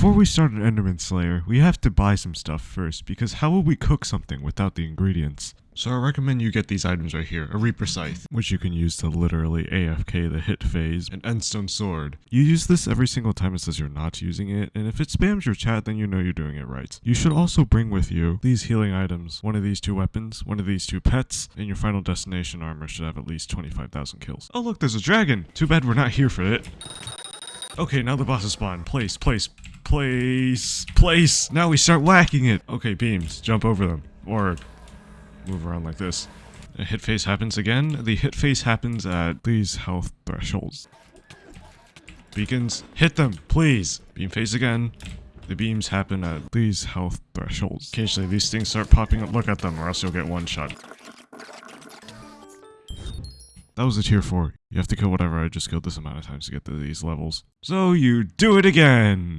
Before we start an Enderman Slayer, we have to buy some stuff first, because how will we cook something without the ingredients? So I recommend you get these items right here, a Reaper Scythe, which you can use to literally AFK the hit phase, an Endstone Sword. You use this every single time it says you're not using it, and if it spams your chat, then you know you're doing it right. You should also bring with you these healing items, one of these two weapons, one of these two pets, and your final destination armor should have at least 25,000 kills. Oh look, there's a dragon! Too bad we're not here for it. Okay, now the boss is spawned. Place, place, place, place. Now we start whacking it. Okay, beams. Jump over them. Or move around like this. A hit phase happens again. The hit phase happens at these health thresholds. Beacons, hit them, please. Beam phase again. The beams happen at these health thresholds. Occasionally these things start popping up. Look at them or else you'll get one shot. That was a tier 4. You have to kill whatever I just killed this amount of times to get to these levels. So you do it again!